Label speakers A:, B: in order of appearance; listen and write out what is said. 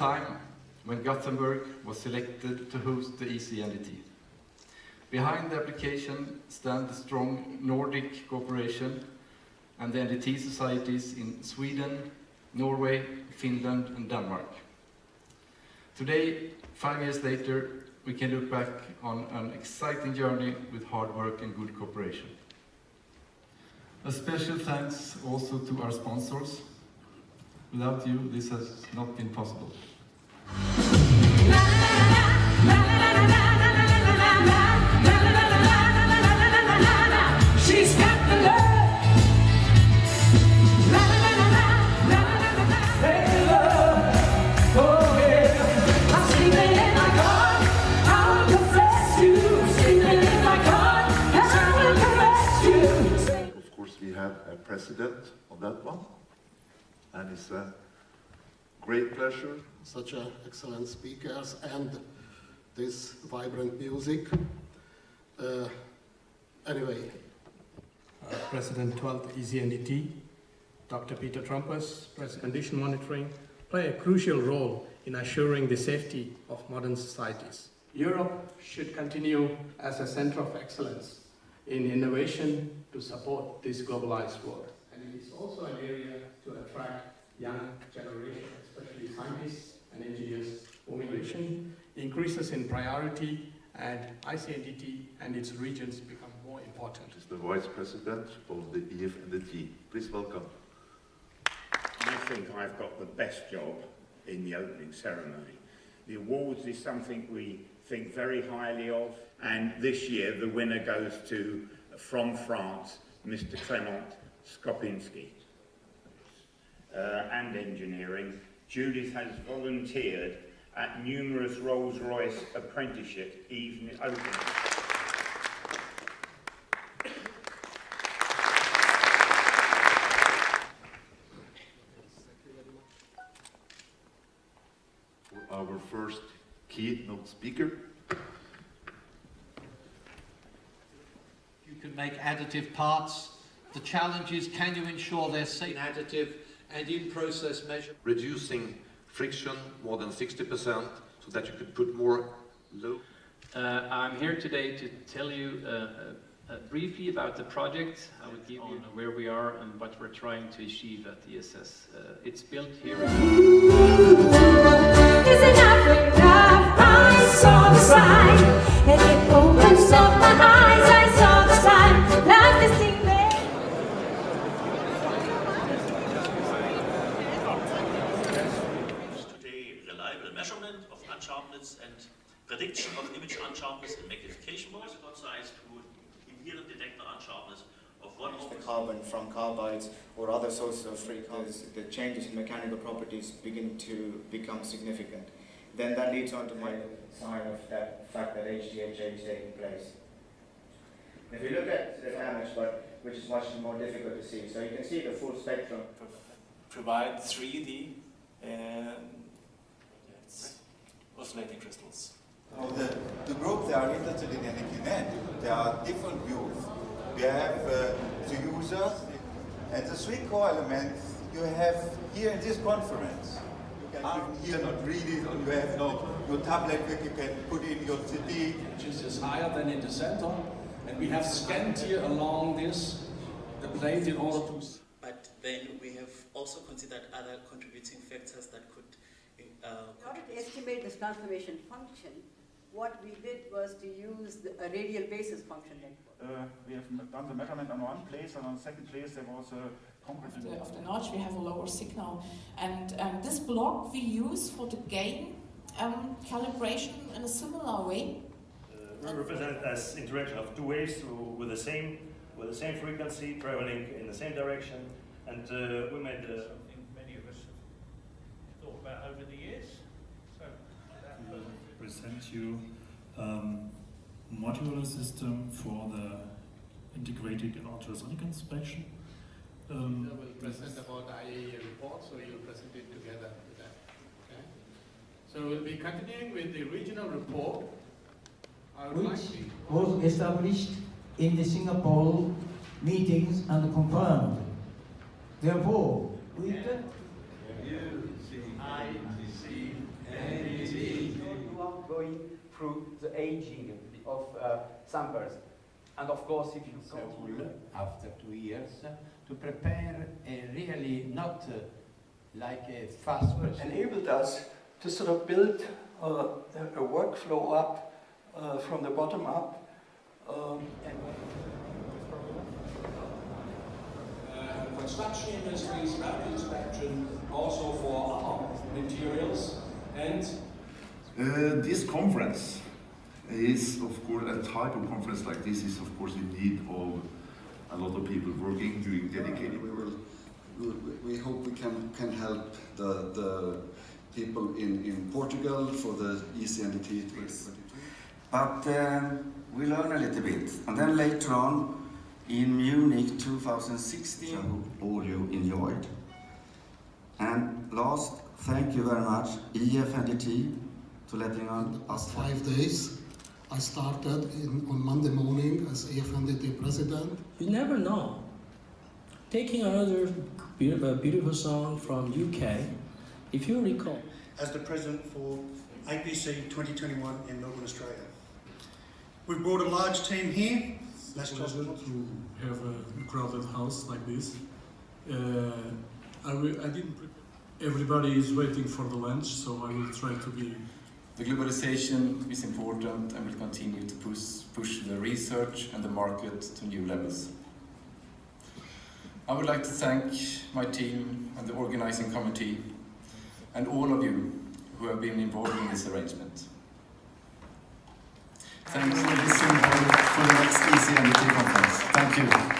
A: time when Gothenburg was selected to host the ECNDT. Behind the application stand the strong Nordic cooperation and the NDT societies in Sweden, Norway, Finland and Denmark. Today, five years later, we can look back on an exciting journey with hard work and good cooperation. A special thanks also to our sponsors. Without you, this has not been possible.
B: We have a president on that one, and it's a great pleasure.
C: such a excellent speakers and this vibrant music. Uh, anyway,
D: Uh, President 12th ECNDT, Dr. Peter Trumpers, President Condition Monitoring, play a crucial role in assuring the safety of modern societies. Europe should continue as a center of excellence in innovation to support this globalized world. And it is also an area to attract young generation, increases in priority and ICNDT and its regions become more important.
B: Is the Vice President of the EFNDT. Please welcome.
E: I think I've got the best job in the opening ceremony. The awards is something we think very highly of, and this year the winner goes to, from France, Mr. Clement Skopinski. Uh, and engineering, Judith has volunteered at numerous Rolls-Royce apprenticeship evening openings.
B: For our first keynote speaker,
F: You can make additive parts. The challenge is can you ensure they're safe additive and in process measure?
G: reducing friction more than 60% so that you could put more low
H: Uh, I'm here today to tell you uh, uh, uh, briefly about the project. I will give you where we are and what we're trying to achieve at ESS. Uh, it's built here.
I: Prediction of image unsharpness in magnification mode. Concise to inherent detector unsharpness of one
J: the carbon from carbides or other sources of free carbon, the changes in mechanical properties begin to become significant. Then that leads on to my sign of that fact that HTHA is taking place. If you look at the damage, but which is much more difficult to see, so you can see the full spectrum.
I: provide 3D and oscillating crystals.
K: Now the, the group they are interested in Anakinet, there are different views. We have uh, the users and the three core elements you have here in this conference. You can even here not read it or you have no, your tablet where you can put in your CD.
L: which is higher than in the center. And we have scanned here along this, the plate in order to
I: But then we have also considered other contributing factors that could uh,
M: In order to estimate this transformation function, what we did was to use the, a radial basis function network.
N: Uh, we have done the measurement on one place, and on the second place there was a concrete.
O: Of the, of the notch, we have a lower signal. And um, this block we use for the gain um, calibration in a similar way.
P: We represent as interaction of two waves with the same with the same frequency traveling in the same direction, and uh, we made uh,
F: Something many of us have thought about over the years. So, that
Q: present you um, modular system for the integrated ultrasonic inspection. Um,
D: I will present about the IAEA report, so you'll present it together with that. Okay? So we'll be continuing with the regional report. I like
R: which was established in the Singapore meetings and confirmed. Therefore, we can
A: U, C, I, C,
S: You are going through the aging of uh, some person. And of course, if you go
T: after two years uh, to prepare a really not uh, like a fast person.
U: enabled us to sort of build uh, a, a workflow up uh, from the bottom up. Um, and
L: Uh, construction industries, rapid inspection, also for other materials, and
V: Uh, this conference is, of course, a type of conference like this is, of course, in need of a lot of people working, doing dedicated
W: We will, we- we hope we can, can help the, the people in, in Portugal for the ECNDT 2022.
X: But um, we learn a little bit. And then later on, in Munich 2016, I hope all you enjoyed. And last, thank you very much, E EFNDT, to letting on us.
C: Five days. I started in, on Monday morning as AFNDT president.
Y: You never know. Taking another beau- uh, beautiful song from UK, if you recall,
Z: as the president for APC 2021 in Melbourne, Australia. We've brought a large team here. Less
Q: pleasure to have a crowded house like this. Uh, I, I didn't prepare. Everybody is waiting for the lunch, so I will try to be.
A: The globalization is important and will continue to push, push the research and the market to new levels. I would like to thank my team and the organizing committee and all of you who have been involved in this arrangement. Thanks for listening for the next ECNDT.